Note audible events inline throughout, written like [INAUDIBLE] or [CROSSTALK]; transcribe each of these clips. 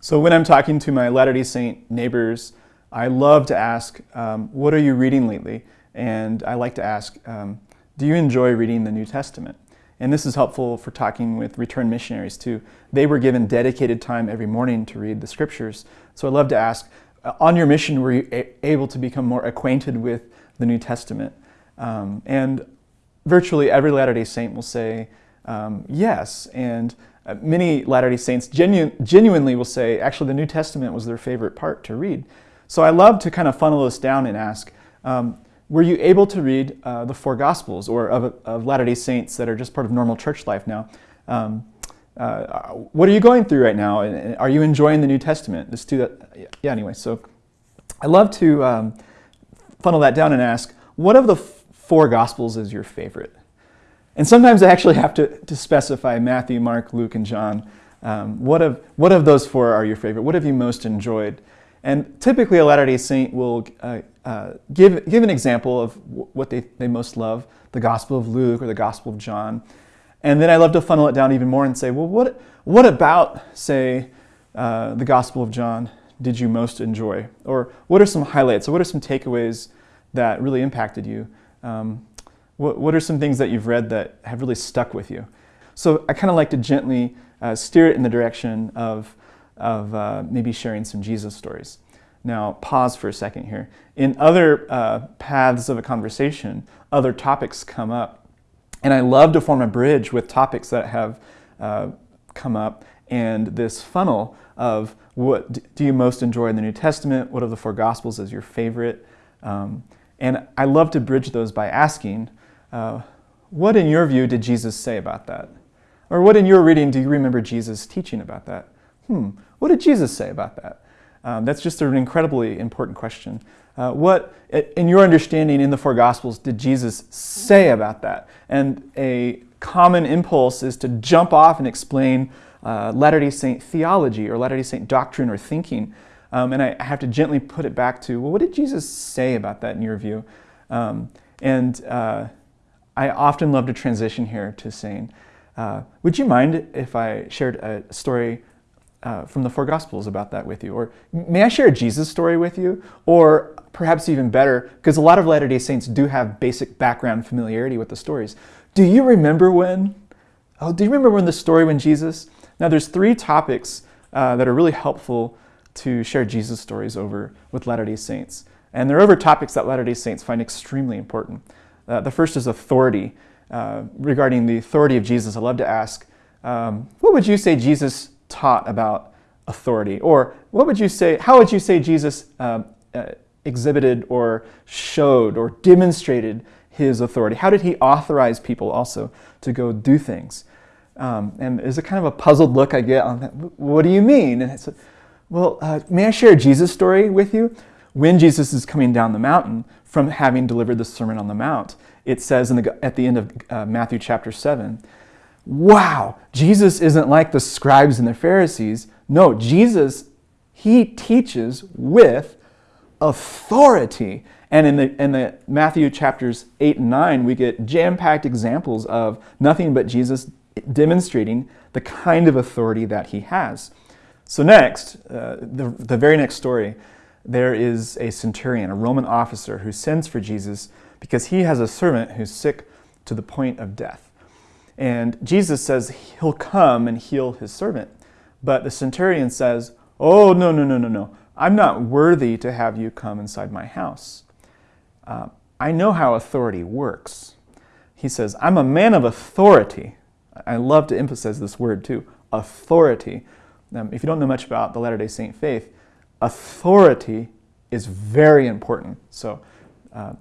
So when I'm talking to my Latter-day Saint neighbors, I love to ask, um, what are you reading lately? And I like to ask, um, do you enjoy reading the New Testament? And this is helpful for talking with returned missionaries too. They were given dedicated time every morning to read the scriptures. So I love to ask, uh, on your mission, were you able to become more acquainted with the New Testament? Um, and virtually every Latter-day Saint will say um, yes. And uh, many Latter-day Saints genu genuinely will say, actually, the New Testament was their favorite part to read. So I love to kind of funnel this down and ask, um, were you able to read uh, the four Gospels or of, of Latter-day Saints that are just part of normal church life now? Um, uh, what are you going through right now? And are you enjoying the New Testament? Yeah, anyway, so I love to um, funnel that down and ask, what of the four Gospels is your favorite? And sometimes I actually have to, to specify Matthew, Mark, Luke, and John. Um, what, of, what of those four are your favorite? What have you most enjoyed? And typically a Latter-day Saint will uh, uh, give, give an example of what they, they most love, the Gospel of Luke or the Gospel of John. And then I love to funnel it down even more and say, well, what, what about, say, uh, the Gospel of John did you most enjoy? Or what are some highlights? Or what are some takeaways that really impacted you? Um, what, what are some things that you've read that have really stuck with you? So I kind of like to gently uh, steer it in the direction of, of uh, maybe sharing some Jesus stories. Now, pause for a second here. In other uh, paths of a conversation, other topics come up. And I love to form a bridge with topics that have uh, come up and this funnel of what do you most enjoy in the New Testament? What of the four Gospels is your favorite? Um, and I love to bridge those by asking, uh, what in your view did Jesus say about that? Or what in your reading do you remember Jesus teaching about that? Hmm, what did Jesus say about that? Um, that's just an incredibly important question. Uh, what, in your understanding in the four Gospels, did Jesus say about that? And a common impulse is to jump off and explain uh, Latter-day Saint theology or Latter-day Saint doctrine or thinking. Um, and I have to gently put it back to, well, what did Jesus say about that in your view? Um, and uh, I often love to transition here to saying, uh, would you mind if I shared a story uh, from the four Gospels about that with you? Or may I share a Jesus story with you? Or perhaps even better, because a lot of Latter-day Saints do have basic background familiarity with the stories. Do you remember when? Oh, do you remember when the story when Jesus? Now there's three topics uh, that are really helpful to share Jesus stories over with Latter-day Saints. And they're over topics that Latter-day Saints find extremely important. Uh, the first is authority. Uh, regarding the authority of Jesus, I love to ask, um, what would you say Jesus taught about authority? Or what would you say, how would you say Jesus uh, uh exhibited or showed or demonstrated his authority? How did he authorize people also to go do things? Um, and there's a kind of a puzzled look I get on that. What do you mean? And it's, well, uh, may I share a Jesus story with you? When Jesus is coming down the mountain, from having delivered the Sermon on the Mount. It says the, at the end of uh, Matthew chapter 7, wow, Jesus isn't like the scribes and the Pharisees. No, Jesus, he teaches with authority. And in the, in the Matthew chapters 8 and 9, we get jam-packed examples of nothing but Jesus demonstrating the kind of authority that he has. So next, uh, the, the very next story, there is a centurion, a Roman officer, who sends for Jesus because he has a servant who's sick to the point of death. And Jesus says he'll come and heal his servant. But the centurion says, oh, no, no, no, no, no. I'm not worthy to have you come inside my house. Uh, I know how authority works. He says, I'm a man of authority. I love to emphasize this word too, authority. Um, if you don't know much about the Latter-day Saint faith, authority is very important. So uh,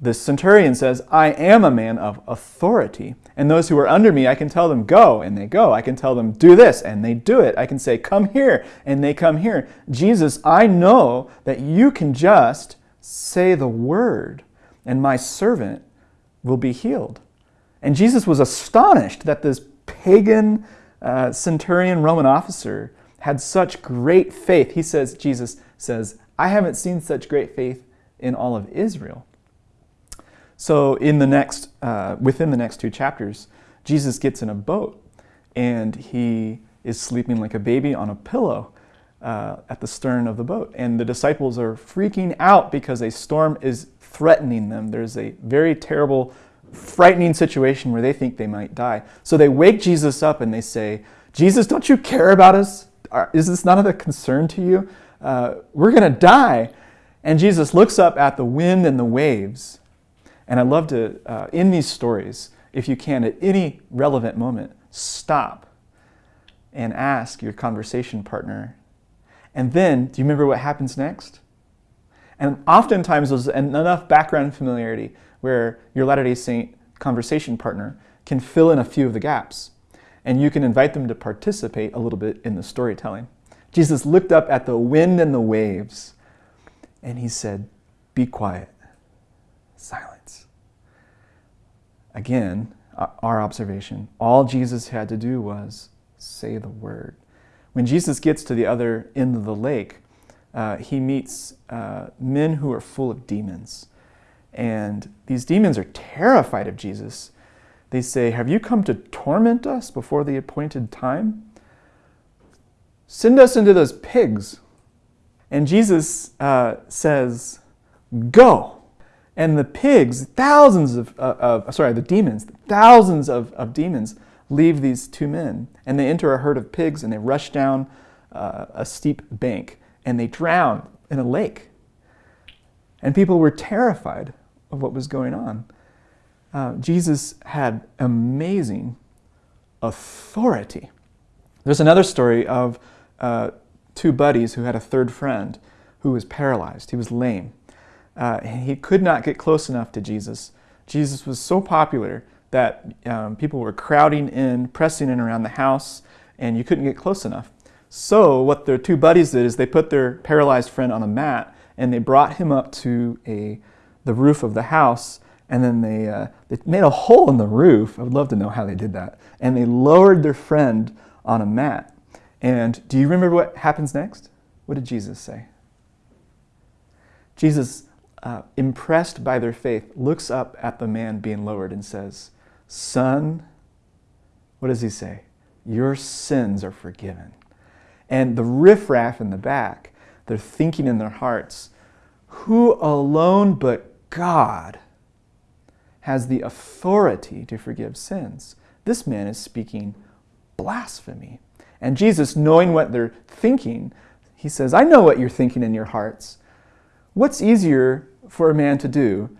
the centurion says, I am a man of authority. And those who are under me, I can tell them, go, and they go. I can tell them, do this, and they do it. I can say, come here, and they come here. Jesus, I know that you can just say the word, and my servant will be healed. And Jesus was astonished that this pagan uh, centurion Roman officer had such great faith. He says, Jesus says, I haven't seen such great faith in all of Israel. So in the next, uh, within the next two chapters, Jesus gets in a boat and he is sleeping like a baby on a pillow. uh, at the stern of the boat. And the disciples are freaking out because a storm is threatening them. There's a very terrible, frightening situation where they think they might die. So they wake Jesus up and they say, Jesus, don't you care about us? Is this not of a concern to you? Uh, we're going to die. And Jesus looks up at the wind and the waves. And I love to, uh, in these stories, if you can, at any relevant moment, stop and ask your conversation partner. And then, do you remember what happens next? And oftentimes there's enough background familiarity where your Latter-day Saint conversation partner can fill in a few of the gaps. And you can invite them to participate a little bit in the storytelling. Jesus looked up at the wind and the waves and he said, Be quiet. Silence. Again, our observation all Jesus had to do was say the word. When Jesus gets to the other end of the lake, uh, he meets uh, men who are full of demons. And these demons are terrified of Jesus. They say, Have you come to torment us before the appointed time? Send us into those pigs. And Jesus uh, says, Go. And the pigs, thousands of, uh, of, sorry, the demons, thousands of, of demons leave these two men. And they enter a herd of pigs and they rush down uh, a steep bank and they drown in a lake. And people were terrified of what was going on. Uh, Jesus had amazing authority. There's another story of uh, two buddies who had a third friend who was paralyzed. He was lame. Uh, he could not get close enough to Jesus. Jesus was so popular that um, people were crowding in, pressing in around the house, and you couldn't get close enough. So what their two buddies did is they put their paralyzed friend on a mat and they brought him up to a, the roof of the house and then they, uh, they made a hole in the roof. I would love to know how they did that. And they lowered their friend on a mat. And do you remember what happens next? What did Jesus say? Jesus, uh, impressed by their faith, looks up at the man being lowered and says, Son, what does he say? Your sins are forgiven. And the riffraff in the back, they're thinking in their hearts, who alone but God has the authority to forgive sins? This man is speaking blasphemy. And Jesus, knowing what they're thinking, he says, I know what you're thinking in your hearts. What's easier for a man to do?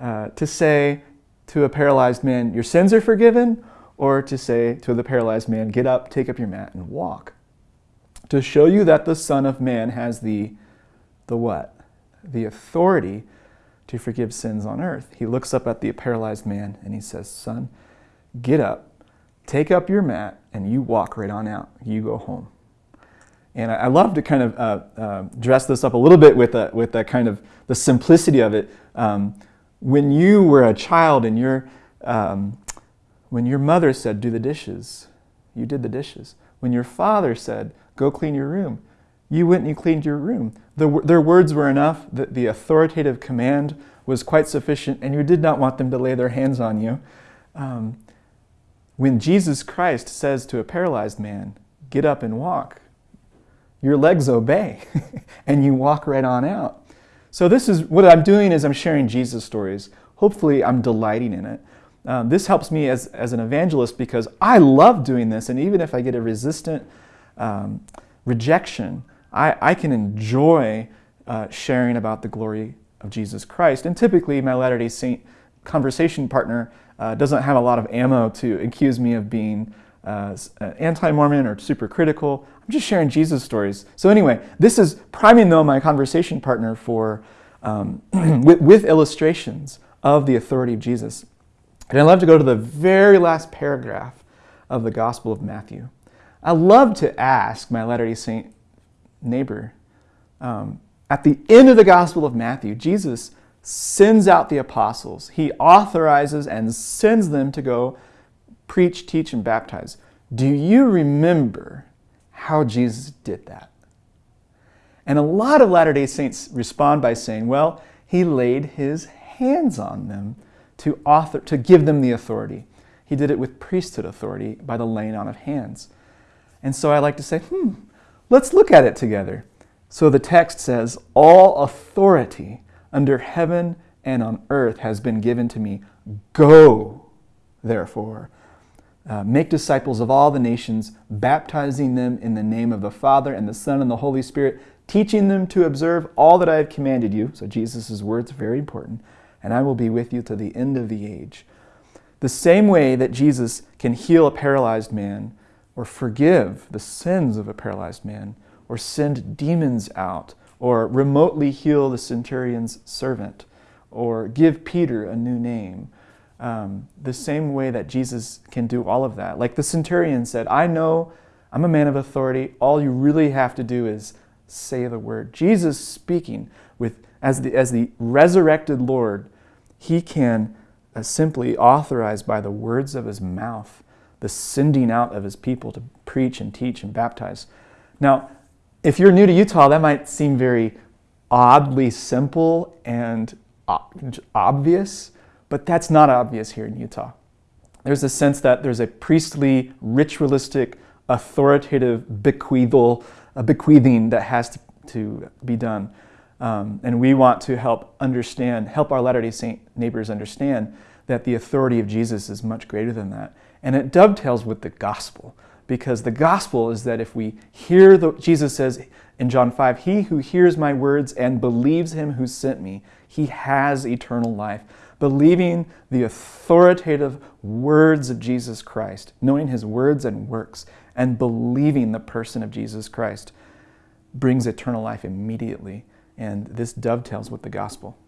Uh, to say to a paralyzed man, Your sins are forgiven? Or to say to the paralyzed man, Get up, take up your mat, and walk? To show you that the Son of Man has the, the what? The authority to forgive sins on earth. He looks up at the paralyzed man and he says, Son, get up, take up your mat, and you walk right on out. You go home. And I, love to kind of uh, uh, dress this up a little bit with a, with a kind of the simplicity of it. Um, when you were a child and your, um, when your mother said, do the dishes, you did the dishes. When your father said, go clean your room, you went and you cleaned your room. The, their words were enough, that the authoritative command was quite sufficient, and you did not want them to lay their hands on you. Um, when Jesus Christ says to a paralyzed man, get up and walk, your legs obey [LAUGHS] and you walk right on out. So this is what I'm doing is I'm sharing Jesus stories. Hopefully I'm delighting in it. Um, this helps me as, as an evangelist because I love doing this and even if I get a resistant um, rejection, I, I can enjoy uh, sharing about the glory of Jesus Christ. And typically my Latter-day Saint conversation partner uh, doesn't have a lot of ammo to accuse me of being uh, uh, anti-Mormon or super critical. I'm just sharing Jesus stories. So anyway, this is priming though my conversation partner for um, [CLEARS THROAT] with, with illustrations of the authority of Jesus. And I love to go to the very last paragraph of the Gospel of Matthew. I love to ask my Latter-day Saint neighbor, um, at the end of the Gospel of Matthew, Jesus sends out the apostles. He authorizes and sends them to go preach, teach, and baptize. Do you remember how Jesus did that? And a lot of Latter-day Saints respond by saying, well, he laid his hands on them to, author, to give them the authority. He did it with priesthood authority by the laying on of hands. And so I like to say, hmm, Let's look at it together. So the text says, All authority under heaven and on earth has been given to me. Go, therefore, uh, make disciples of all the nations, baptizing them in the name of the Father and the Son and the Holy Spirit, teaching them to observe all that I have commanded you. So Jesus' words are very important. And I will be with you to the end of the age. The same way that Jesus can heal a paralyzed man, or forgive the sins of a paralyzed man, or send demons out, or remotely heal the centurion's servant, or give Peter a new name. Um, the same way that Jesus can do all of that. Like the centurion said, I know I'm a man of authority. All you really have to do is say the word. Jesus speaking with as the, as the resurrected Lord, he can uh, simply authorize by the words of his mouth the sending out of his people to preach and teach and baptize. Now, if you're new to Utah, that might seem very oddly simple and obvious, but that's not obvious here in Utah. There's a sense that there's a priestly, ritualistic, authoritative bequeathal, a bequeathing that has to, to be done. Um, and we want to help understand, help our Latter day Saint neighbors understand that the authority of Jesus is much greater than that. And it dovetails with the gospel because the gospel is that if we hear the, Jesus says in John 5, He who hears my words and believes him who sent me, he has eternal life. Believing the authoritative words of Jesus Christ, knowing his words and works, and believing the person of Jesus Christ brings eternal life immediately. And this dovetails with the gospel.